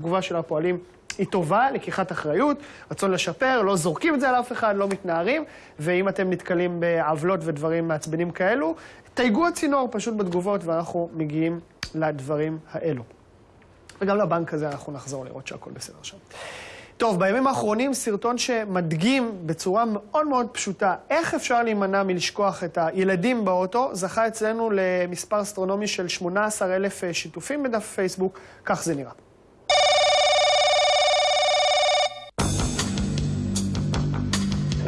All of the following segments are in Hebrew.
התגובה של הפועלים היא טובה, לקיחת אחריות, רצון לשפר, לא זורקים את זה על אף אחד, לא מתנערים, ואם אתם נתקלים בעוולות ודברים מעצבנים כאלו, תייגו הצינור פשוט בתגובות ואנחנו מגיעים לדברים האלו. וגם לבנק הזה אנחנו נחזור לראות שהכל בסדר שם. טוב, בימים האחרונים סרטון שמדגים בצורה מאוד מאוד פשוטה איך אפשר להימנע מלשכוח את הילדים באוטו, זכה אצלנו למספר אסטרונומי של 18,000 שיתופים בדף פייסבוק, כך זה נראה.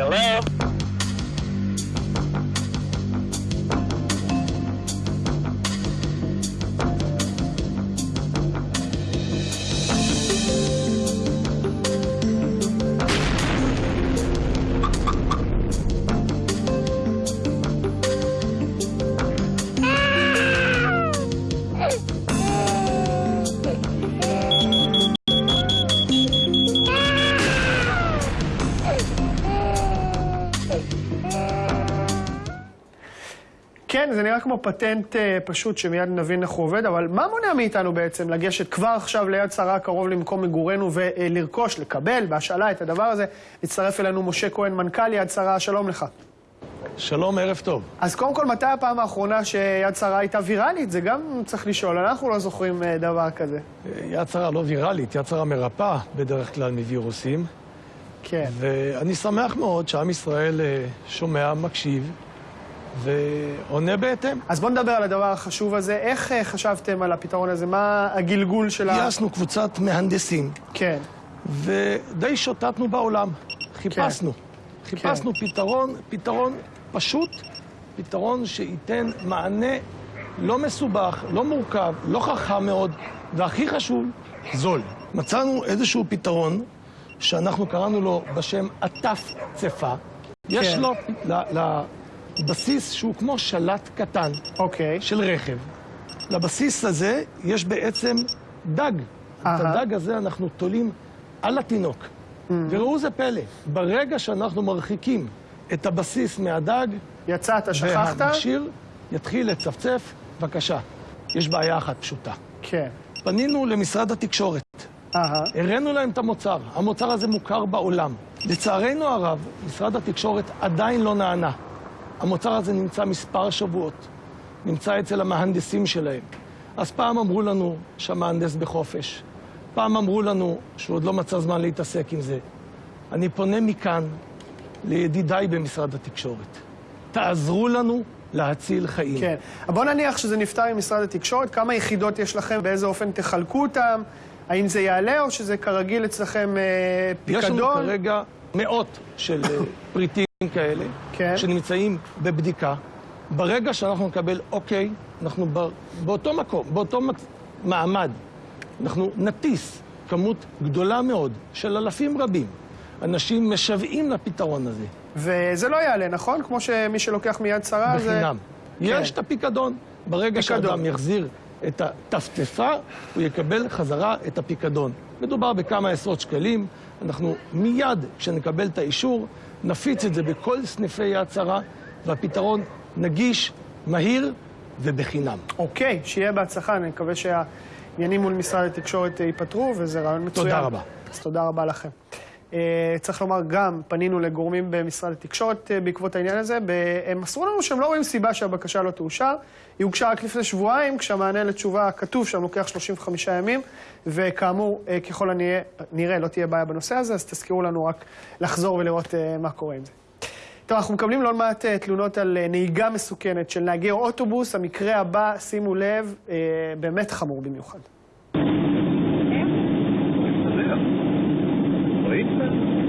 Hello? Ah! כן, זה נראה כמו פטנט אה, פשוט שמיד נבין איך הוא עובד, אבל מה מונע מאיתנו בעצם לגשת כבר עכשיו ליד שרה קרוב למקום מגורנו ולרכוש, לקבל בהשאלה את הדבר הזה? הצטרף אלינו משה כהן, מנכ"ל יד שרה, שלום לך. שלום, ערב טוב. אז קודם כל, מתי הפעם האחרונה שיד שרה הייתה ויראלית? זה גם צריך לשאול, אנחנו לא זוכרים אה, דבר כזה. יד שרה לא ויראלית, יד שרה מרפאה בדרך כלל מווירוסים. כן. ואני שמח מאוד שעם ישראל אה, שומע, מקשיב ועונה בהתאם. אז בואו נדבר על הדבר החשוב הזה. איך אה, חשבתם על הפתרון הזה? מה הגלגול של ה... גייסנו קבוצת מהנדסים, כן. ודי שוטטנו בעולם. חיפשנו. חיפשנו פתרון, פתרון פשוט, פתרון שייתן מענה לא מסובך, לא מורכב, לא חכם מאוד, והכי חשוב, זול. מצאנו איזשהו פתרון שאנחנו קראנו לו בשם עטף צפה. יש כן. לו ל- לבסיס שהוא כמו שלט קטן אוקיי. של רכב. לבסיס הזה יש בעצם דג. את. הדג הזה אנחנו תולים על התינוק. וראו זה פלא, ברגע שאנחנו מרחיקים את הבסיס מהדג, יצאת, שכחת? והמכשיר יתחיל לצפצף, בבקשה. יש בעיה אחת פשוטה. כן. פנינו למשרד התקשורת, אהה. הראינו להם את המוצר. המוצר הזה מוכר בעולם. לצערנו הרב, משרד התקשורת עדיין לא נענה. המוצר הזה נמצא מספר שבועות, נמצא אצל המהנדסים שלהם. אז פעם אמרו לנו שהמהנדס בחופש, פעם אמרו לנו שהוא עוד לא מצא זמן להתעסק עם זה. אני פונה מכאן לידידיי במשרד התקשורת. תעזרו לנו להציל חיים. כן. בוא נניח שזה נפתר עם משרד התקשורת, כמה יחידות יש לכם, באיזה אופן תחלקו אותם, האם זה יעלה או שזה כרגיל אצלכם אה, יש לנו פיקדון? כרגע מאות של אה, פריטים כאלה, כן. שנמצאים בבדיקה. ברגע שאנחנו נקבל אוקיי, אנחנו ב- באותו מקום, באותו מק- מעמד, אנחנו נטיס כמות גדולה מאוד של אלפים רבים. אנשים משוועים לפתרון הזה, וזה לא יעלה, נכון? כמו שמי שלוקח מיד שרה זה... בחינם. כן. יש את הפיקדון. ברגע פיקדון. שאדם יחזיר את הטפטפה, הוא יקבל חזרה את הפיקדון. מדובר בכמה עשרות שקלים. אנחנו מיד, כשנקבל את האישור, נפיץ את זה בכל סניפי יד שרה, והפתרון נגיש, מהיר ובחינם. אוקיי, שיהיה בהצלחה, אני מקווה שהעניינים מול משרד התקשורת ייפתרו, וזה רעיון מצוין. תודה רבה. אז תודה רבה לכם. אה, צריך לומר, גם פנינו לגורמים במשרד התקשורת אה, בעקבות העניין הזה, ב- הם מסרו לנו שהם לא רואים סיבה שהבקשה לא תאושר. היא הוגשה רק לפני שבועיים, כשהמענה לתשובה כתוב שם לוקח 35 ימים, וכאמור, אה, ככל הנראה, נראה, לא תהיה בעיה בנושא הזה, אז תזכירו לנו רק לחזור ולראות מה קורה עם זה. טוב, אנחנו מקבלים לא מעט תלונות על נהיגה מסוכנת של נהגי אוטובוס. המקרה הבא, שימו לב, באמת חמור במיוחד.